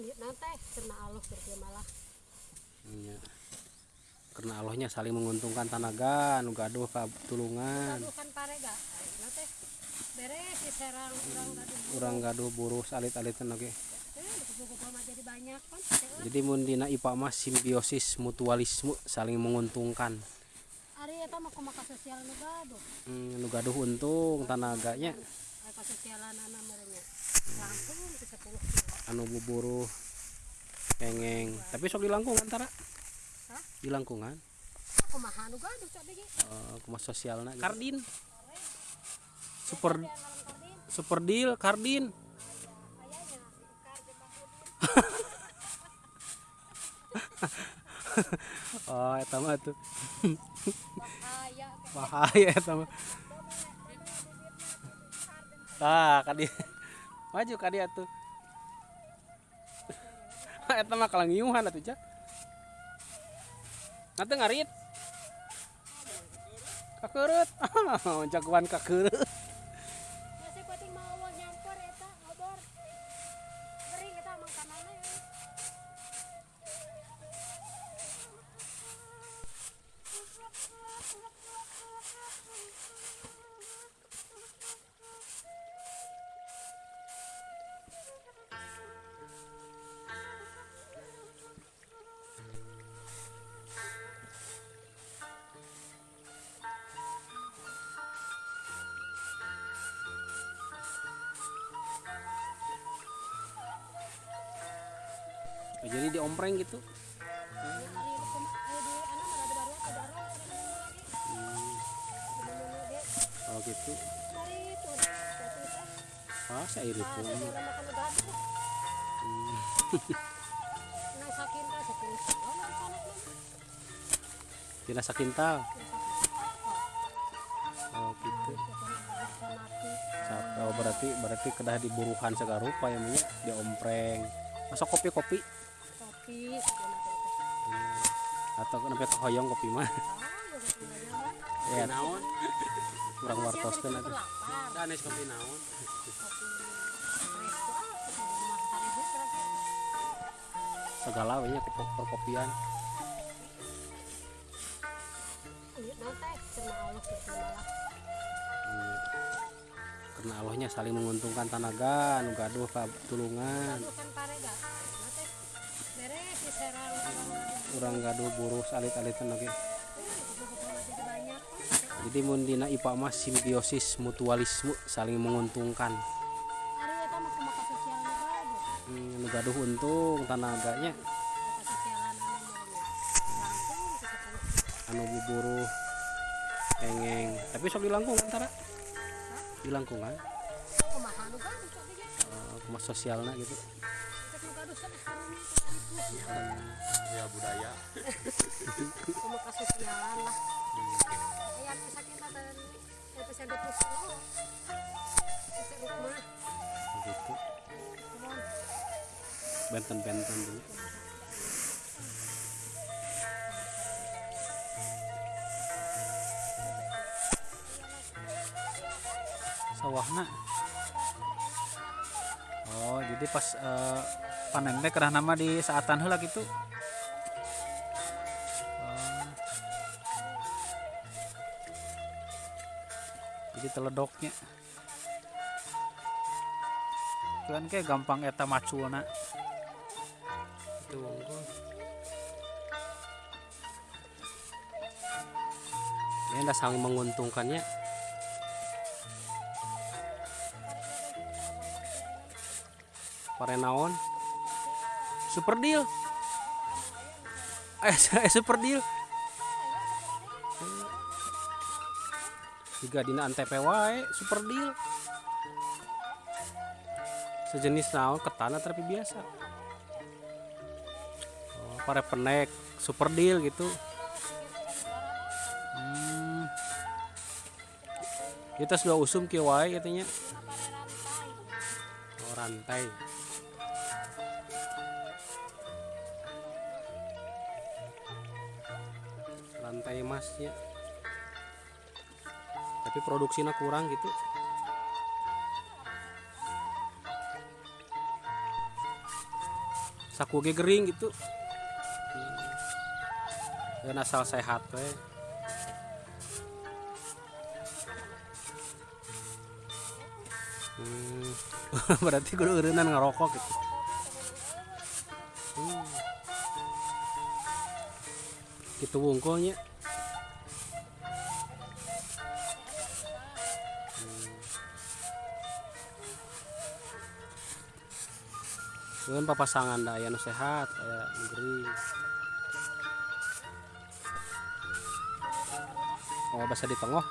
Ini nanti kena Allah kerja malah. Iya. Karena Allahnya saling menguntungkan tanaga, nu gaduh tulungan. Aduh kan pare ga. Nanti beres si serang orang gaduh. Urang gaduh buruh kupu-kupu mah jadi banyak kan. Jadi mun dina IPA mah simbiosis mutualisme saling menguntungkan. Ari eta mah kumaha sosial nu gaduh. Hmm, nu gaduh untung tanaganya Ari kasosialan anak merenya. Langsung ke 10 kilo. anu buburuh pengeng. Tapi sok di langkungan tara. Hah? Di langkungan. Kumaha nu gaduh cak bege. Uh, kumaha sosialna. Kardin. Super kardin. super deal kardin. Oh, eta mah tuh Bahaya eta mah. Ah, kadi. Maju kadi atuh. Eta mah kalangiuhan atuh, Cak. Nanti ngarit. Kakeurut. Ah, jagoan kakeurut. Kira makan gaduh. Nang sakinta sepuluh kilo nang sana mah. Tina sakintal. Oh gitu. Oh, berarti berarti kedah diburuhan segala rupa ya namanya diompreng. Masuk kopi-kopi Kopi teh. atau kenapa hoyong kopi mah. Ah, ya aja mah. Ya naon? Kurang ada di atuh. lapar. Danes kopi naon? Segala we nya kopi perkopian. Iya, malah. Hmm. Karena Allahnya saling menguntungkan tanaga, nu gaduh tulungan. Orang gaduh. Buruh. Eh, kupu-kupu mah jadi banyak kan. Jadi mun dina IPA mah simbiosis mutualisme saling menguntungkan. Hmm, gaduh untung tanaganya anu merenya. Langsung ke 10 kilo. buburuh pengeng. Tapi sok di langkungan tara. Di langkungan. Kumaha nu gaduh cak bege. Uh, kumaha sosialna gitu. Ya budaya Kumaha sosialan lah. Aya kisah kita. Eta saya depus lo. Bisa rumah. Gitu. Benten-benten dulu. sawahna oh jadi pas eh, panen teh kerah nama di saatan heula gitu jadi teledoknya kan kayak gampang eta macuna unggul. Ini udah saling menguntungkannya. Parenaon. Super deal. Eh, eh, super deal. Juga dina antep wae super deal. Sejenis naon ketana tapi biasa. Oh, pare penek super deal gitu. Hmm. Kita sudah usum kieu wae katanya. Oh, rantai. Rantai emasnya. Tapi produksinya kurang gitu. saku ge gering gitu dan asal sehat we hmm. berarti kudu eureunnan ngerokok gitu hmm. gitu wungkulnya Mungkin papasangan dah aya nu sehat, aya nu gering. Oh, bahasa di tengah.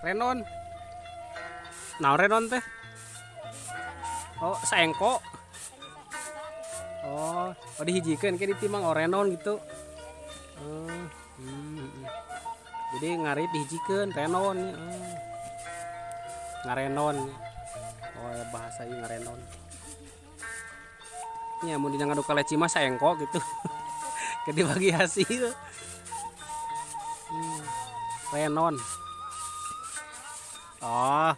Renon. Nah, renon teh. Oh, saengko. Oh, oh dihijikeun ke ditimang oh renon gitu. Hmm, hmm. Jadi ngarit dihijikeun renon. Oh. Ngarenon. Oh, ya bahasa ieu ngarenon. Ya, mun dina ngadu kaleci mah saengko gitu. Ke dibagi hasil. Hmm. Renon. Oh,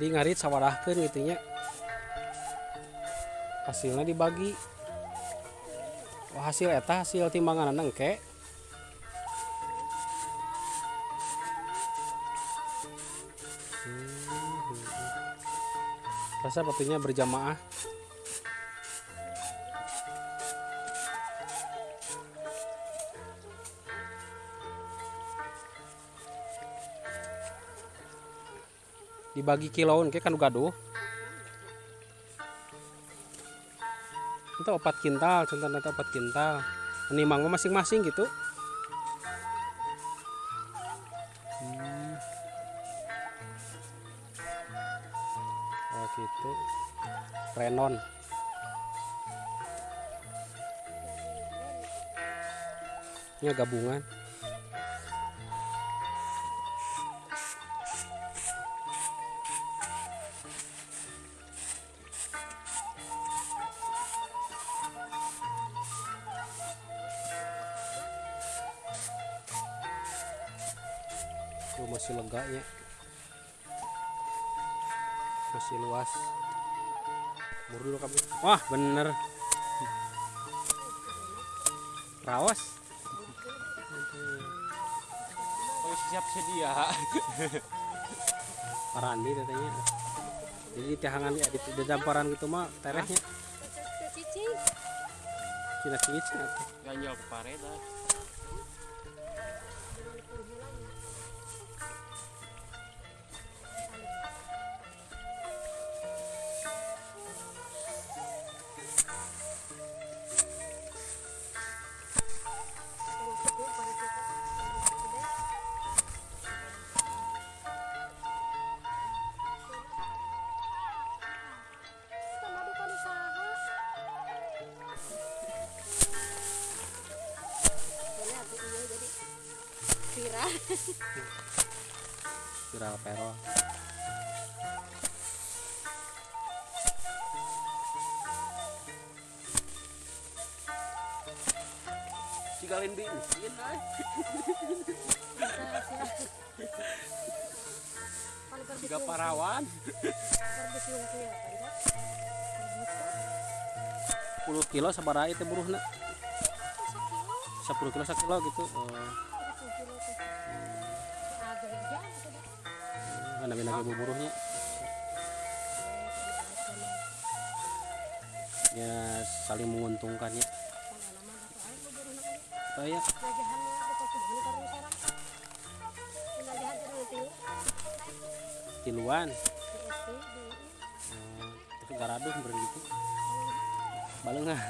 jadi ngarit sawadahkeun gitu nya. Hasilnya dibagi. Oh, hasil eta hasil timbangan engke. Hmm, rasa batunya berjamaah dibagi kiloan kayak kan gaduh itu opat kintal contoh nanti opat kintal. Menimang mah masing-masing gitu. Hmm. oh gitu. Renon. Ini gabungan masih lega ya. Masih luas. Mur dulu kamu wah bener. Rawas Oh, siap sedia. parandi katanya. Jadi di tihangan ya di, di damparan gitu mah terehnya. Cici. cina. Cina Ganjal ke pareda. Viral. viral perol Cigalin bensin berbisung. parawan. Ya. 10 kilo sabaraha itu buruhna Satu kilo, 10 kilo 1 kilo gitu oh ibu buruhnya ya saling menguntungkan ya. Oh ya tiluan. Oh, tapi garaduh beren gitu. Balengah.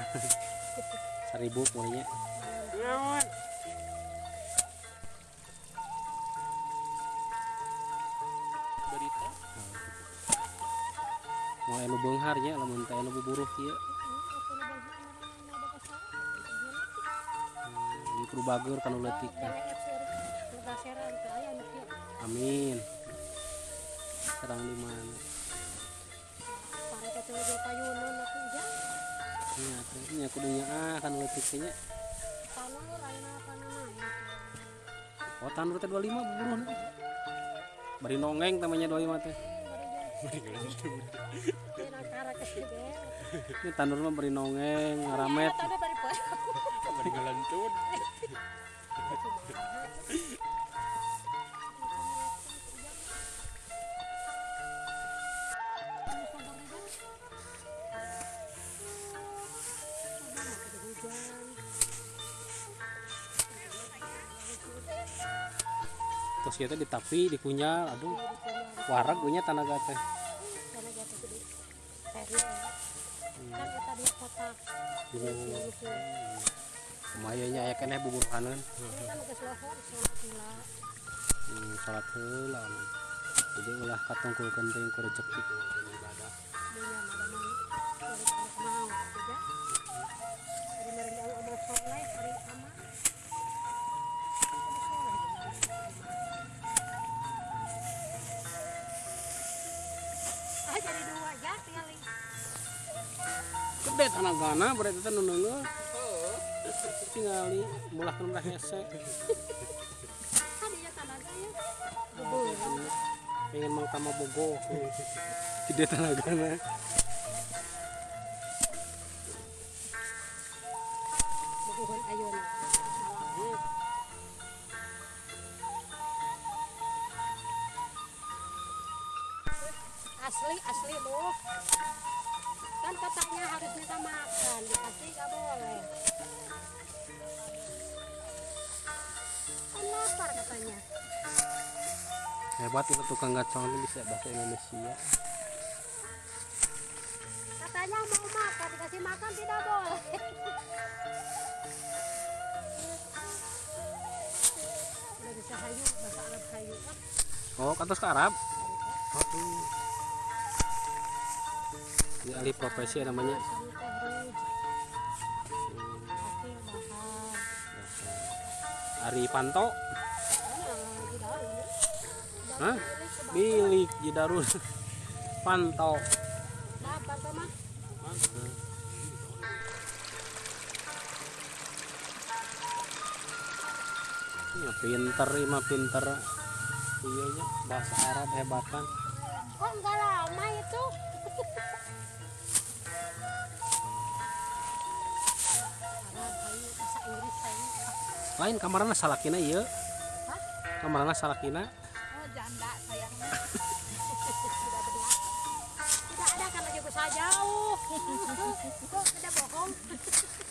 Seribu mulainya teh. Jangan ekser. Lega seran teh aya nu kieu. amin serang di mana Pare ka teu ge payunan atuh ja. nya teh nya kudunya ah kanu leutik teh nya Tanur ayeuna panana. oh tanur teh 25 buburuh bari nongeng namanya 25 teh. ini tanur mah bari nongeng ngaramet Tadi bari poe. Bari ngelantun. terus kita ditapi dikunyal aduh warag gue nya tanaga teh kan kita dia kotak. Lumayan nya aya keneh buburuhaneun ini kan geus lohor sholat gula hmm, salat heula jadi ulah katungkulkeun teh ku rezeki dunia madaman kulit anak mau juga hari meren jauh amal soleh hari amal gede tanagana berarti teh nu neungeul tinggali mulahkeun udah hese. Tadinya tanaga ya. Pengen mang tama bogo. Gede bubuhun ayun asli asli loh kan katanya harus minta makan dikasih nggak boleh. Kan lapar katanya. Hebat itu tukang gacong ini bisa bahasa Indonesia. Katanya mau makan dikasih makan tidak boleh. Udah bisa hayu bahasa Arab hayu ah oh ke Arab aduh ini alih profesi ya namanya bahar Ari Panto. Hah? Bilik Jidarun Panto. Ya pinter ini mah pinter. Iya nya bahasa Arab hebatan. Kok enggak lama itu? Lain kamarana salakina iya kamarana salakina Oh janda sayangnya. Tidak ada kan aja besar jauh. Tidak bohong?